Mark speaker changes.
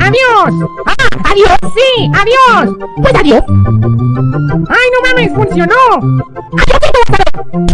Speaker 1: ¡Adiós!
Speaker 2: ¡Ah! ¡Adiós!
Speaker 1: ¡Sí! ¡Adiós!
Speaker 2: Pues adiós.
Speaker 1: ¡Ay, no mames! ¡Funcionó!
Speaker 2: ¡Adiós!